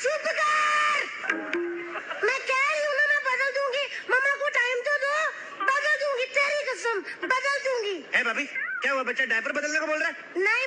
कह रही हूँ बदल दूँगी। मम्मा को टाइम तो दो। बदल दूँगी तेरी कसम बदल दूँगी। ए भाभी क्या हुआ? बच्चा डायपर बदलने को बोल रहा है? नहीं